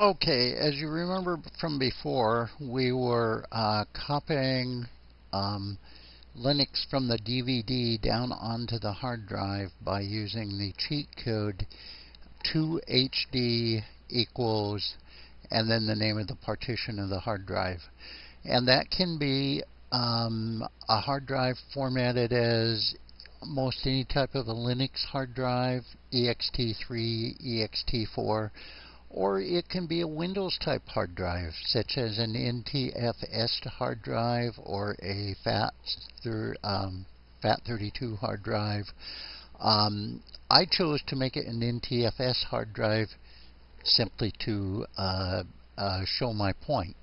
Okay, as you remember from before, we were uh, copying um, Linux from the DVD down onto the hard drive by using the cheat code tohd equals and then the name of the partition of the hard drive. And that can be um, a hard drive formatted as most any type of a Linux hard drive, ext3, ext4, or it can be a Windows type hard drive, such as an NTFS hard drive or a FAT, um, FAT32 hard drive. Um, I chose to make it an NTFS hard drive simply to uh, uh, show my point.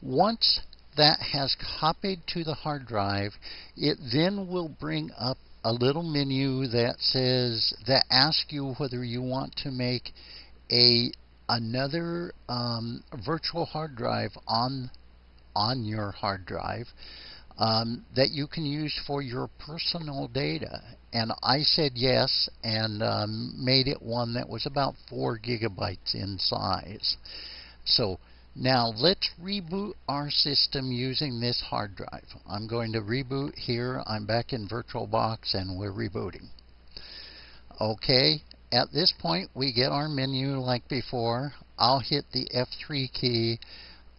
Once that has copied to the hard drive, it then will bring up a little menu that says that asks you whether you want to make a another um, virtual hard drive on on your hard drive um, that you can use for your personal data. And I said yes and um, made it one that was about four gigabytes in size. So now let's reboot our system using this hard drive. I'm going to reboot here. I'm back in VirtualBox and we're rebooting. Okay, at this point, we get our menu like before. I'll hit the F3 key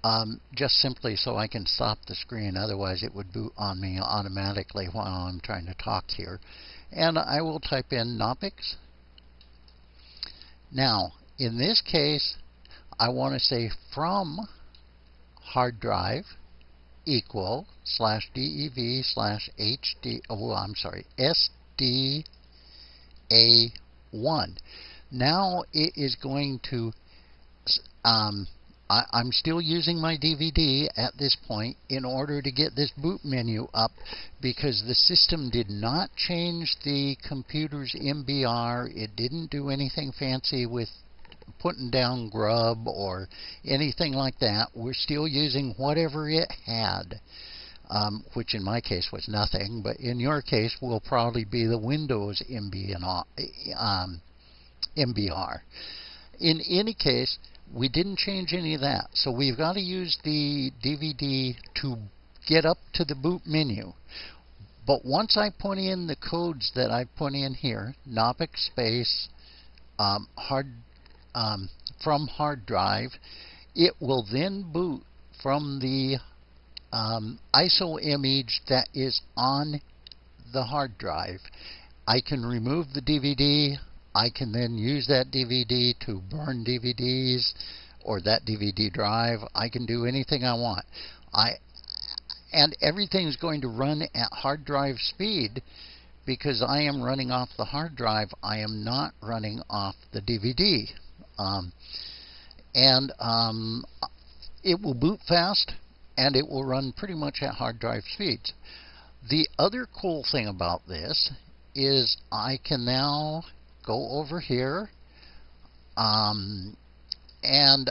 um, just simply so I can stop the screen. Otherwise, it would boot on me automatically while I'm trying to talk here. And I will type in Knoppix. Now, in this case, I want to say from hard drive equal slash dev slash hd, oh, I'm sorry, sda 1. Now it is going to, um, I, am still using my DVD at this point in order to get this boot menu up because the system did not change the computer's MBR. It didn't do anything fancy with putting down grub or anything like that. We're still using whatever it had um, which in my case was nothing, but in your case will probably be the Windows MBR. Um. In any case, we didn't change any of that. So we've got to use the DVD to get up to the boot menu. But once I put in the codes that I put in here, Knoppix space um, hard um, from hard drive, it will then boot from the um, ISO image that is on the hard drive. I can remove the DVD. I can then use that DVD to burn DVDs or that DVD drive. I can do anything I want. I and everything's going to run at hard drive speed because I am running off the hard drive. I am not running off the DVD. Um, and um, it will boot fast and it will run pretty much at hard drive speeds. The other cool thing about this is I can now go over here um, and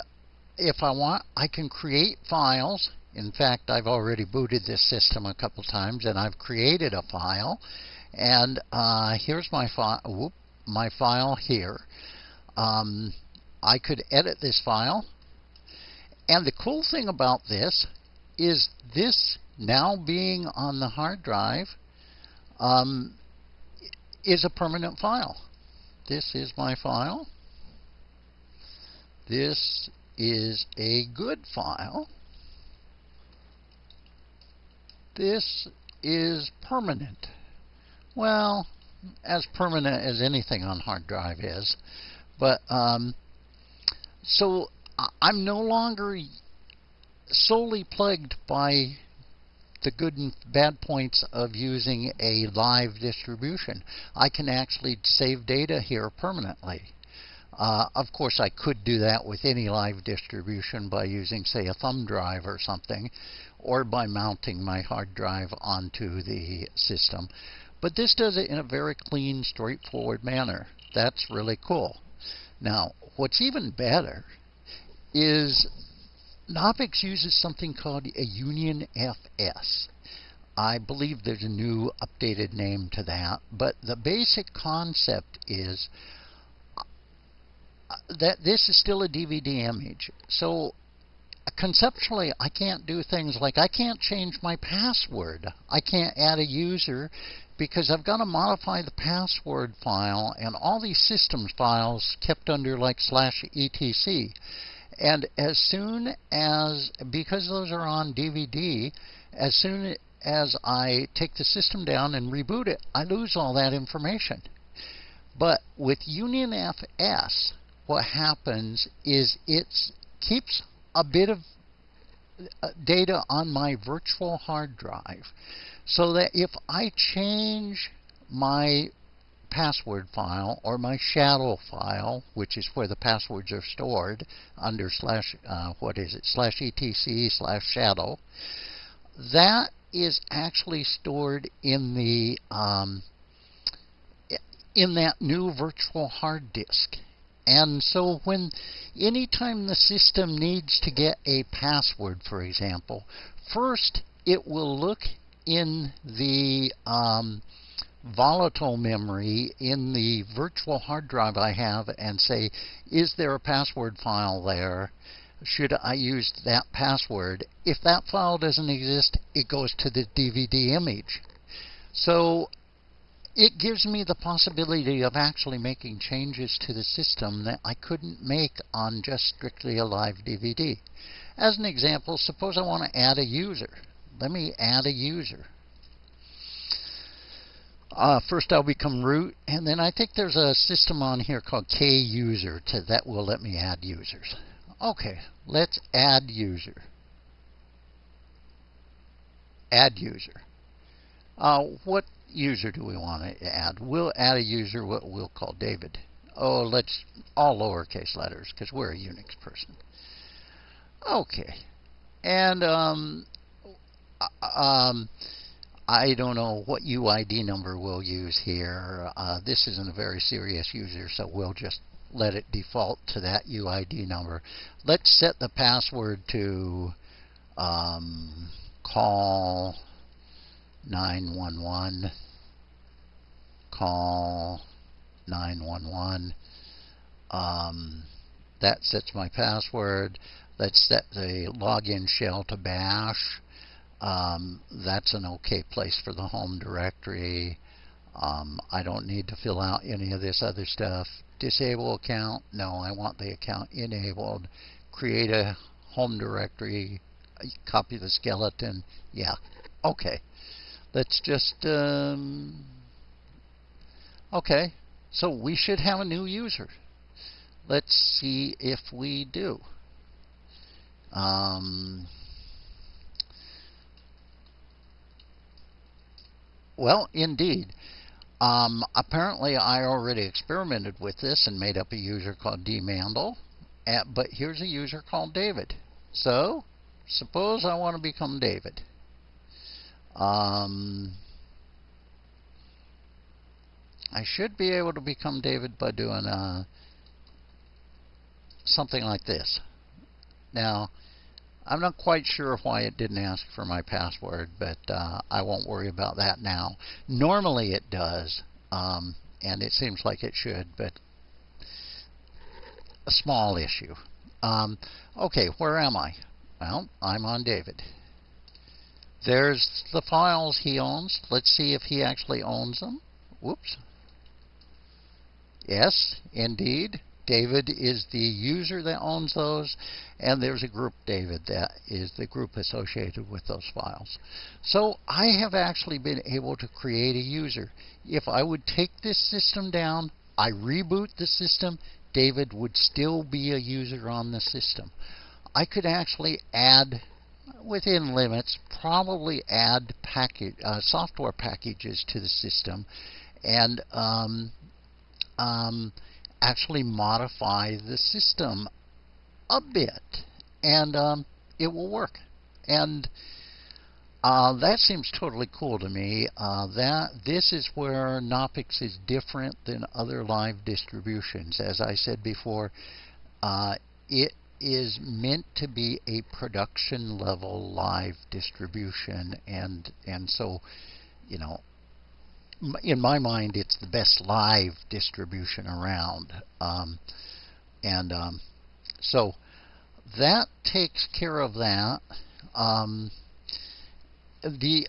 if I want I can create files. In fact I've already booted this system a couple times and I've created a file. And uh, here's my file my file here. Um, I could edit this file. And the cool thing about this is this now being on the hard drive um, is a permanent file. This is my file. This is a good file. This is permanent. Well, as permanent as anything on hard drive is. But, um, so I'm no longer solely plagued by the good and bad points of using a live distribution. I can actually save data here permanently. Uh, of course, I could do that with any live distribution by using, say, a thumb drive or something, or by mounting my hard drive onto the system. But this does it in a very clean, straightforward manner. That's really cool. Now, what's even better is Knoppix uses something called a Union FS. I believe there's a new updated name to that, but the basic concept is uh, that this is still a DVD image. So conceptually, I can't do things like I can't change my password. I can't add a user because I've got to modify the password file and all these systems files kept under like slash etc. And as soon as, because those are on DVD, as soon as I take the system down and reboot it, I lose all that information. But with Union FS, what happens is it keeps a bit of uh, data on my virtual hard drive so that if I change my password file or my shadow file, which is where the passwords are stored under slash, uh, what is it, slash etc slash shadow, that is actually stored in the um, in that new virtual hard disk. And so when anytime the system needs to get a password, for example, first it will look in the um, volatile memory in the virtual hard drive I have and say, is there a password file there? Should I use that password? If that file doesn't exist, it goes to the DVD image. So it gives me the possibility of actually making changes to the system that I couldn't make on just strictly a live DVD. As an example, suppose I want to add a user. Let me add a user. Uh, first I'll become root, and then I think there's a system on here called KUser to, that will let me add users. Okay, let's add user. Add user. Uh, what user do we want to add? We'll add a user what we'll call David. Oh, let's all lowercase letters because we're a Unix person. Okay, and um, uh, um, I don't know what UID number we'll use here. Uh, this isn't a very serious user, so we'll just let it default to that UID number. Let's set the password to um, call 911 call 911 um, that sets my password let's set the login shell to bash um, that's an okay place for the home directory. Um, I don't need to fill out any of this other stuff. Disable account? No I want the account enabled. Create a home directory. Copy the skeleton? Yeah. Okay. Let's just, um, okay, so we should have a new user. Let's see if we do. Um, well, indeed. Um, apparently, I already experimented with this and made up a user called dmandel, but here's a user called David. So, suppose I want to become David. Um, I should be able to become David by doing uh, something like this. Now, I'm not quite sure why it didn't ask for my password, but uh, I won't worry about that now. Normally it does, um, and it seems like it should, but a small issue. Um, okay, where am I? Well, I'm on David. There's the files he owns. Let's see if he actually owns them. Whoops. Yes, indeed. David is the user that owns those, and there's a group David that is the group associated with those files. So I have actually been able to create a user. If I would take this system down, I reboot the system, David would still be a user on the system. I could actually add within limits, probably add package, uh, software packages to the system and um, um, actually modify the system a bit. And um, it will work. And uh, that seems totally cool to me. Uh, that This is where Knoppix is different than other live distributions. As I said before, uh, it is meant to be a production level live distribution and and so you know in my mind it's the best live distribution around um, and um, so that takes care of that. Um, the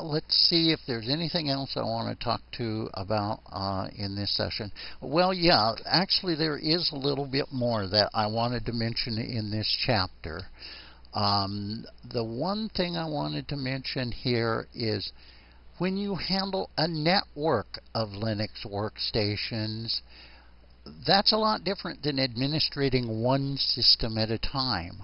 let's see if there's anything else I want to talk to about uh, in this session. Well, yeah, actually, there is a little bit more that I wanted to mention in this chapter. Um, the one thing I wanted to mention here is when you handle a network of Linux workstations, that's a lot different than administrating one system at a time.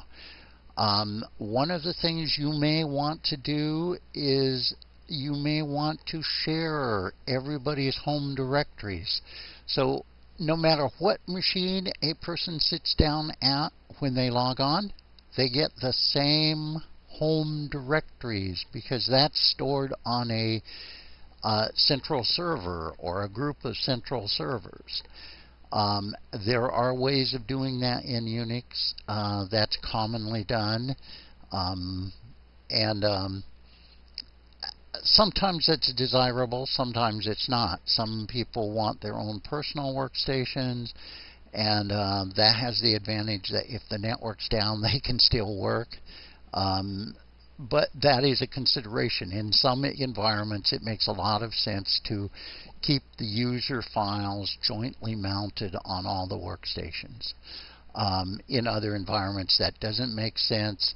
Um, one of the things you may want to do is you may want to share everybody's home directories. So no matter what machine a person sits down at when they log on, they get the same home directories because that's stored on a uh, central server or a group of central servers. Um, there are ways of doing that in Unix. Uh, that's commonly done. Um, and um, sometimes it's desirable, sometimes it's not. Some people want their own personal workstations and uh, that has the advantage that if the network's down, they can still work. Um, but that is a consideration. In some environments, it makes a lot of sense to keep the user files jointly mounted on all the workstations. Um, in other environments, that doesn't make sense.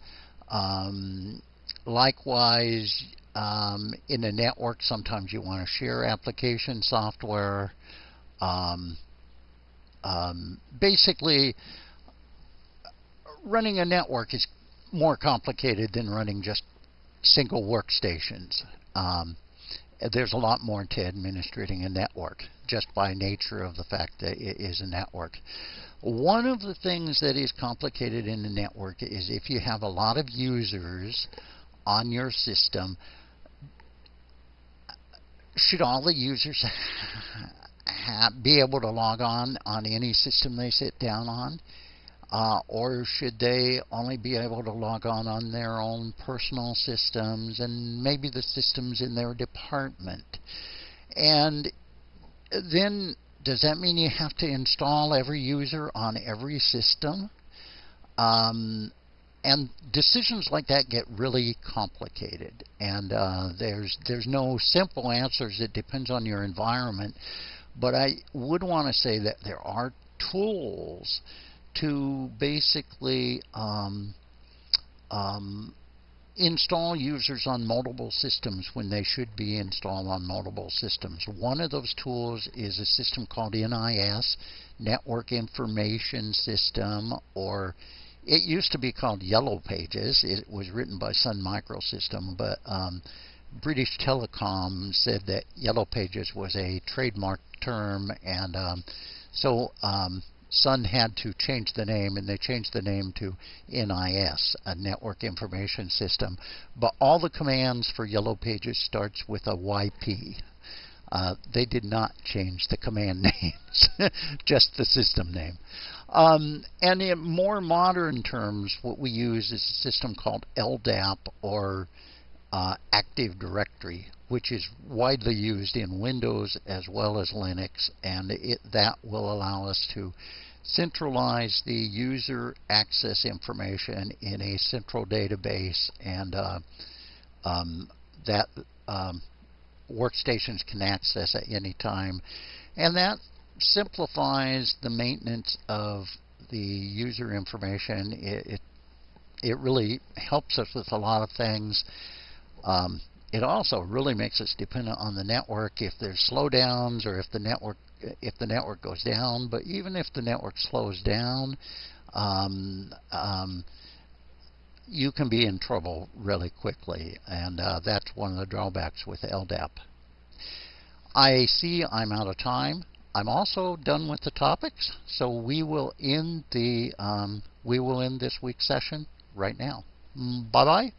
Um, likewise, um, in a network, sometimes you want to share application software. Um, um, basically, running a network is more complicated than running just single workstations. Um, there's a lot more to administrating a network just by nature of the fact that it is a network. One of the things that is complicated in a network is if you have a lot of users on your system, should all the users be able to log on on any system they sit down on? Uh, or should they only be able to log on on their own personal systems and maybe the systems in their department? And then does that mean you have to install every user on every system? Um, and decisions like that get really complicated, and uh, there's there's no simple answers. It depends on your environment. But I would want to say that there are tools to basically um, um, install users on multiple systems when they should be installed on multiple systems. One of those tools is a system called NIS, Network Information System, or it used to be called Yellow Pages. It was written by Sun Microsystem, but um, British Telecom said that Yellow Pages was a trademark term, and um, so um, Sun had to change the name, and they changed the name to NIS, a Network Information System. But all the commands for Yellow Pages starts with a YP. Uh, they did not change the command names, just the system name. Um, and in more modern terms, what we use is a system called LDAP or uh, Active Directory, which is widely used in Windows as well as Linux, and it, that will allow us to centralize the user access information in a central database, and uh, um, that um, workstations can access at any time. And that simplifies the maintenance of the user information. It, it, it really helps us with a lot of things. Um, it also really makes us dependent on the network if there's slowdowns or if the network if the network goes down. But even if the network slows down, um, um, you can be in trouble really quickly, and uh, that's one of the drawbacks with LDAP. I see I'm out of time. I'm also done with the topics, so we will end the um, we will end this week's session right now. Mm, bye bye.